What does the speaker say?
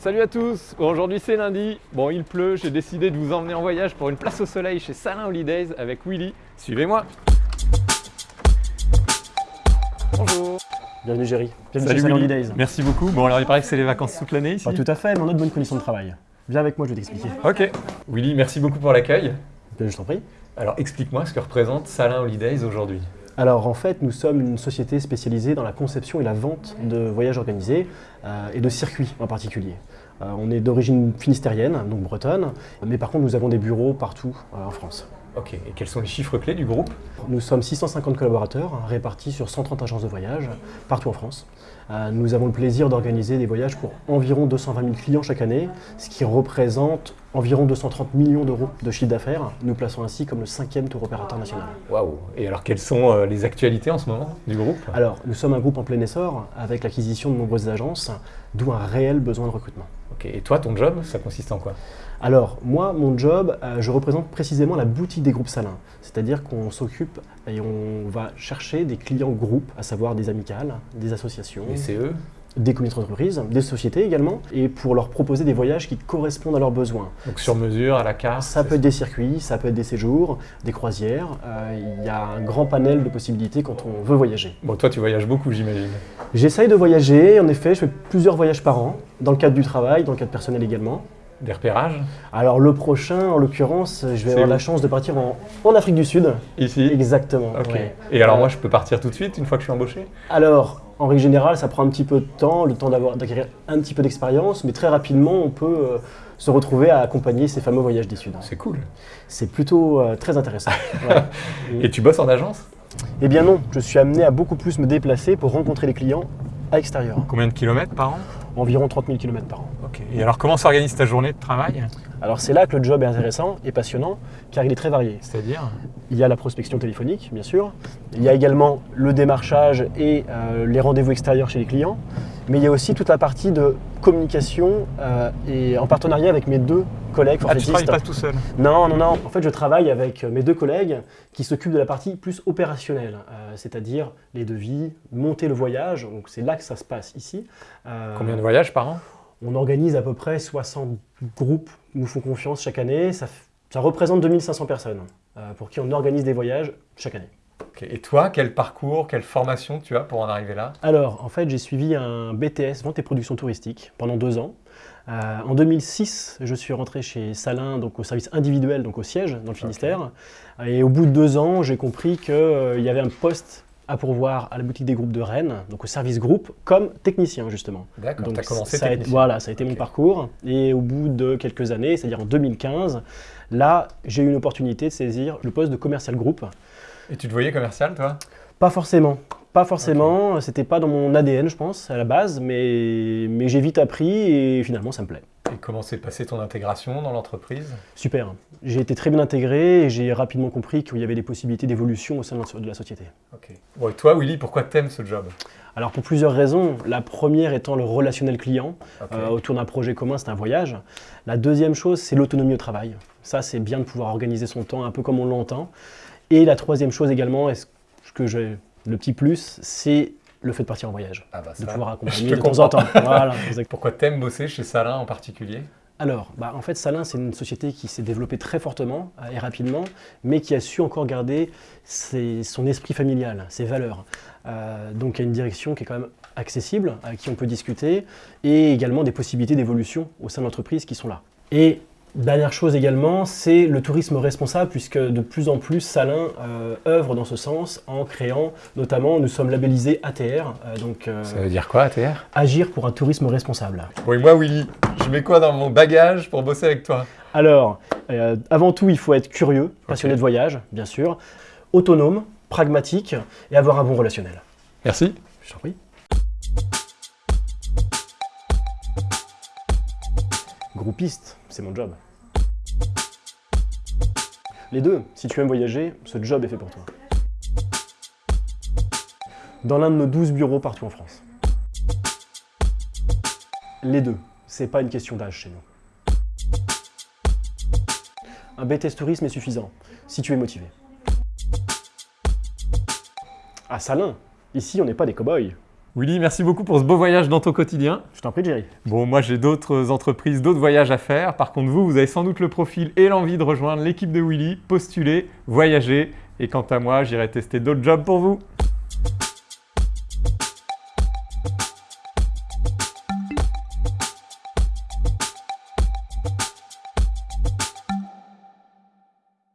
Salut à tous Bon, Aujourd'hui c'est lundi, bon il pleut, j'ai décidé de vous emmener en voyage pour une place au soleil chez Salin Holidays avec Willy. Suivez-moi Bonjour Bienvenue Géry, bienvenue Salut chez Willy. Holidays. Merci beaucoup. Bon alors il paraît que c'est les vacances toute l'année ici Pas tout à fait, mais on a de bonnes conditions de travail. Viens avec moi, je vais t'expliquer. Ok. Willy, merci beaucoup pour l'accueil. Bien, je t'en prie. Alors explique-moi ce que représente Salin Holidays aujourd'hui. Alors en fait, nous sommes une société spécialisée dans la conception et la vente de voyages organisés euh, et de circuits en particulier. Euh, on est d'origine finistérienne, donc bretonne, mais par contre nous avons des bureaux partout euh, en France. Ok, et quels sont les chiffres clés du groupe? Nous sommes 650 collaborateurs hein, répartis sur 130 agences de voyage partout en France. Euh, nous avons le plaisir d'organiser des voyages pour environ 220 000 clients chaque année, ce qui représente environ 230 millions d'euros de chiffre d'affaires. Nous plaçons ainsi comme le cinquième tour opérateur national. Waouh Et alors quelles sont euh, les actualités en ce moment du groupe? Alors, nous sommes un groupe en plein essor avec l'acquisition de nombreuses agences, d'où un réel besoin de recrutement. Ok, et toi ton job, ça consiste en quoi? Alors, moi, mon job, euh, je représente précisément la boutique des groupes salins. C'est-à-dire qu'on s'occupe et on va chercher des clients groupes, à savoir des amicales, des associations, Les CE des comités d'entreprise, des sociétés également, et pour leur proposer des voyages qui correspondent à leurs besoins. Donc sur mesure, à la carte Ça peut être des circuits, ça peut être des séjours, des croisières. euh, Il y a un grand panel de possibilités quand on veut voyager. Bon, toi tu voyages beaucoup j'imagine. J'essaye de voyager, en effet, je fais plusieurs voyages par an, dans le cadre du travail, dans le cadre personnel également. Des repérages Alors le prochain, en l'occurrence, je vais avoir où la chance de partir en, en Afrique du Sud. Ici Exactement. Ok. ouais. Et alors Euh, moi je peux partir tout de suite une fois que je suis embauché? Alors, en règle générale, ça prend un petit peu de temps, le temps d'avoir- d'acquérir un petit peu d'expérience, mais très rapidement, on peut euh, se retrouver à accompagner ces fameux voyages du Sud. C'est cool. C'est plutôt euh, très intéressant. Ouais. Et tu bosses en agence? Eh bien non, je suis amené à beaucoup plus me déplacer pour rencontrer les clients à l'extérieur. Combien de kilomètres par an? Environ 30 000 km par an. Et alors comment s'organise ta journée de travail? Alors c'est là que le job est intéressant et passionnant, car il est très varié. C'est-à-dire? Il y a la prospection téléphonique, bien sûr. Il y a également le démarchage et euh, les rendez-vous extérieurs chez les clients. Mais il y a aussi toute la partie de communication euh, et en partenariat avec mes deux collègues Ah tu forfaitistes. travailles pas tout seul? Non, non, non. En fait, je travaille avec mes deux collègues qui s'occupent de la partie plus opérationnelle, euh, c'est-à-dire les devis, monter le voyage. Donc c'est là que ça se passe ici. Combien de voyages par an? On organise à peu près 60 groupes qui nous font confiance chaque année. Ça, représente 2500 personnes euh, pour qui on organise des voyages chaque année. Et toi, quel parcours, quelle formation tu as pour en arriver là? Alors, en fait, j'ai suivi un BTS, Vente et Production Touristique, pendant deux ans. Euh, en 2006, je suis rentré chez Salin, donc au service individuel, donc au siège, dans le Finistère. Et au bout de deux ans, j'ai compris qu'il y avait un poste à pourvoir à la boutique des groupes de Rennes, donc au service groupe, comme technicien, justement. D'accord, Donc tu as commencé ça a technicien. Voilà, ça a été mon parcours. Et au bout de quelques années, c'est-à-dire en 2015, là, j'ai eu une opportunité de saisir le poste de commercial groupe. Et tu te voyais commercial toi? Pas forcément. Pas forcément, c'était pas dans mon ADN, je pense, à la base, mais, mais j'ai vite appris et finalement ça me plaît. Et comment s'est passée ton intégration dans l'entreprise? Super. J'ai été très bien intégré et j'ai rapidement compris qu'il y avait des possibilités d'évolution au sein de la société. Ok. Bon, et toi Willy, pourquoi t'aimes ce job? Alors pour plusieurs raisons. La première étant le relationnel client. Euh, autour d'un projet commun, c'est un voyage. La deuxième chose, c'est l'autonomie au travail. Ça, c'est bien de pouvoir organiser son temps un peu comme on l'entend. Et la troisième chose également, est-ce que j'ai le petit plus, c'est le fait de partir en voyage. Ah bah de ça, pouvoir je accompagner de temps en temps. Voilà. Pourquoi t'aimes bosser chez Salin en particulier? Alors, bah, en fait, Salin, c'est une société qui s'est développée très fortement euh, et rapidement, mais qui a su encore garder ses- son esprit familial, ses valeurs. Euh, donc, il y a une direction qui est quand même accessible, à qui on peut discuter, et également des possibilités d'évolution au sein de l'entreprise qui sont là. Et dernière chose également, c'est le tourisme responsable, puisque de plus en plus, Salin euh, œuvre dans ce sens en créant, notamment, nous sommes labellisés ATR, euh, donc euh, Ça veut dire quoi ATR Agir pour un tourisme responsable. Et moi Willy, je mets quoi dans mon bagage pour bosser avec toi? Alors, euh, avant tout, il faut être curieux, passionné de voyage, bien sûr, autonome, pragmatique et avoir un bon relationnel. Merci. Je t'en prie. Groupiste, c'est mon job. Les deux, si tu aimes voyager, ce job est fait pour toi. Dans l'un de nos 12 bureaux partout en France. Les deux, c'est pas une question d'âge chez nous. Un BTS tourisme est suffisant, si tu es motivé. À Salin, ici on n'est pas des cow-boys, Willy, merci beaucoup pour ce beau voyage dans ton quotidien. Je t'en prie, Jerry. Bon, moi j'ai d'autres entreprises, d'autres voyages à faire. Par contre, vous, vous avez sans doute le profil et l'envie de rejoindre l'équipe de Willy, postuler, voyager. Et quant à moi, j'irai tester d'autres jobs pour vous.